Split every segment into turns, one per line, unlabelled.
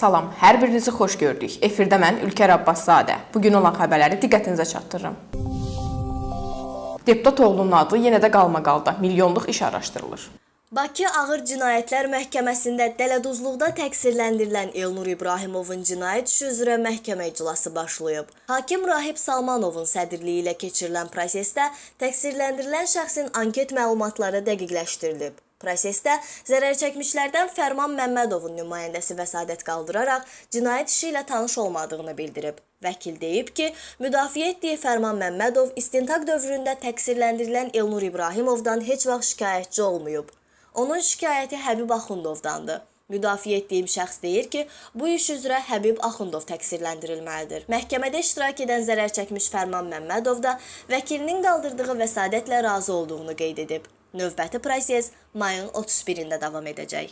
Salam, hər birinizi xoş gördük. Efirdə mən Ülker Abbaszadə. Bu gün olan xəbərləri diqqətinizə çatdırıram. Deputat oğlunun adı yenə də qalmaqalda. Milyonluq iş araşdırılır.
Bakı Ağır Cinayətlər Məhkəməsində dələduzluqda təqsirləndirilən Elnur İbrahimovun cinayət işi üzrə məhkəmə iclası başlayıb. Hakim Rahib Salmanovun sədrliyi ilə keçirilən prosesdə təqsirləndirilən şəxsin anket məlumatları dəqiqləşdirilib. Prosesdə zərər çəkmişlərdən Fərman Məmmədovun nümayəndəsi vəsadət qaldıraraq cinayət işi ilə tanış olmadığını bildirib. Vəkil deyib ki, müdafiə etdiyi Fərman Məmmədov istintaq dövründə təqsirləndirilən Elnur İbrahimovdan heç vaxt şikayətçi olmayıb. Onun şikayəti Həbib Axundovdandır. Müdafiə etdiyim şəxs deyir ki, bu iş üzrə Həbib Axundov təqsirləndirilməlidir. Məhkəmədə iştirak edən zərər çəkmiş Fərman Məmmədov da vəkilinin qaldırdığı vəsadətlə razı olduğunu qeyd edib. Növbəti proses mayın 31-də davam edəcək.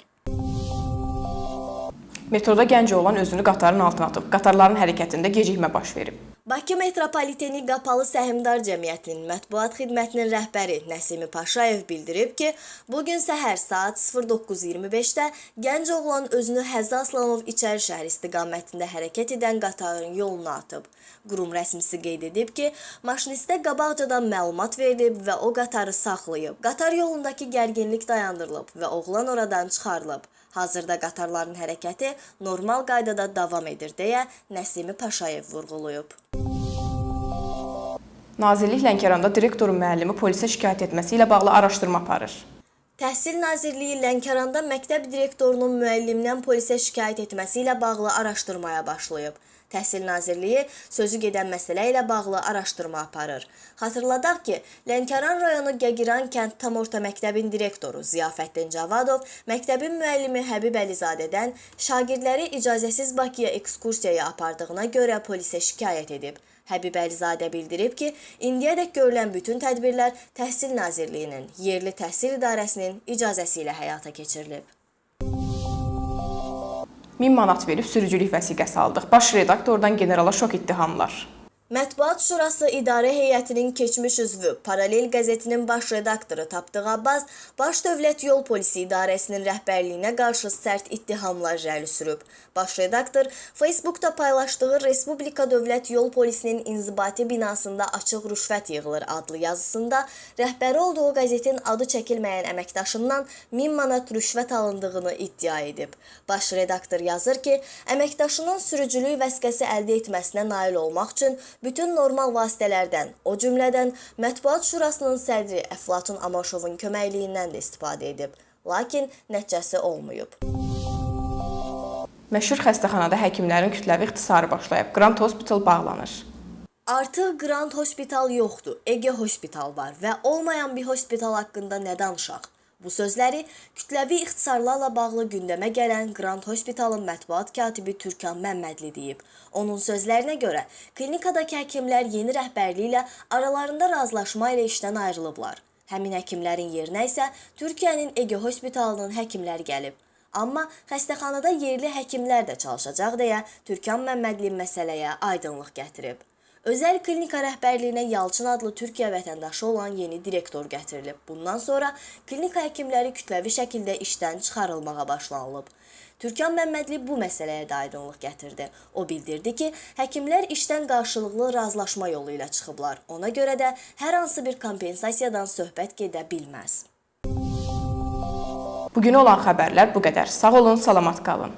Metroda gənc oğlan özünü qatarın altına atıb. Qatarların hərəkətində gecikmə baş verib.
Bakı Metropoliteni Qapalı Səhmdar Cəmiyyətinin mətbuat xidmətinin rəhbəri Nəsimi Paşayev bildirib ki, bu gün səhər saat 09:25-də gənc oğlan özünü Həzza Aslanov İçəri şəhər istiqamətində hərəkət edən qatarın yoluna atıb. Qurum rəsmisi qeyd edib ki, maşinistə qabaqcadan məlumat verilib və o qatarı saxlayıb. Qatar yolundakı gərginlik dayandırılıb və oğlan oradan çıxarılıb. Hazırda qatarların hərəkəti normal qaydada davam edir deyə Nəsimi Paşayev vurğulayıb.
Nazirlik Lənkəranda direktorun müəllimi polisə şikayət etməsi ilə bağlı araşdırma aparır.
Təhsil Nazirliyi Lənkəranda məktəb direktorunun müəllimdən polisə şikayət etməsi ilə bağlı araşdırmaya başlayıb. Təhsil Nazirliyi sözü gedən məsələ ilə bağlı araşdırma aparır. Xatırladaq ki, Lənkəran rayonu Gəgiran kənd tam orta məktəbin direktoru Ziyafəddin Cavadov məktəbin müəllimi Həbib Əlizadədən şagirdləri icazəsiz Bakıya ekskursiyaya apardığına görə polisə şikayət edib. Həbib Əlizadə bildirib ki, indiyədək görülən bütün tədbirlər Təhsil Nazirliyinin, Yerli Təhsil İdarəsinin icazəsi ilə həyata keçirilib.
1000 manat verib sürücülük vəsiqəsi aldıq. Baş redaktordan generala şok ittihamlar.
Mətbuat Şurası İdarə Heyətinin keçmiş üzvü, Paralel qəzetinin baş redaktoru Tapdıq Abbas Baş Dövlət Yol Polisi İdarəsinin rəhbərliyinə qarşı sərt ittihamlar irəli sürüb. Baş redaktor Facebookda paylaşdığı Respublika Dövlət Yol Polisinin inzibati binasında açıq rüşvət yığılır adlı yazısında rəhbəri olduğu qəzetin adı çəkilməyən əməkdaşından 1000 manat rüşvət alındığını iddia edib. Baş redaktor yazır ki, əməkdaşının sürücülük vəsiqəsi əldə etməsinə nail olmaq üçün bütün normal vasitələrdən, o cümlədən Mətbuat Şurasının sədri Əflatun Amaşovun köməkliyindən də istifadə edib, lakin nəticəsi olmayıb.
Məşhur xəstəxanada həkimlərin kütləvi ixtisarı başlayıb. Grand Hospital bağlanır.
Artıq Grand Hospital yoxdur, Ege Hospital var və olmayan bir hospital haqqında nə danışaq? Bu sözləri kütləvi ixtisarlarla bağlı gündəmə gələn Grand Hospitalın mətbuat katibi Türkan Məmmədli deyib. Onun sözlərinə görə, klinikadakı həkimlər yeni rəhbərliyi ilə aralarında razılaşma ilə işdən ayrılıblar. Həmin həkimlərin yerinə isə Türkiyənin Ege Hospitalının həkimləri gəlib. Amma xəstəxanada yerli həkimlər də çalışacaq deyə Türkan Məmmədli məsələyə aydınlıq gətirib. Özəl klinika rəhbərliyinə Yalçın adlı Türkiyə vətəndaşı olan yeni direktor gətirilib. Bundan sonra klinika həkimləri kütləvi şəkildə işdən çıxarılmağa başlanılıb. Türkan Məmmədli bu məsələyə də aydınlıq gətirdi. O bildirdi ki, həkimlər işdən qarşılıqlı razılaşma yolu ilə çıxıblar. Ona görə də hər hansı bir kompensasiyadan söhbət gedə bilməz.
Bugün olan xəbərlər bu qədər. Sağ olun, salamat qalın.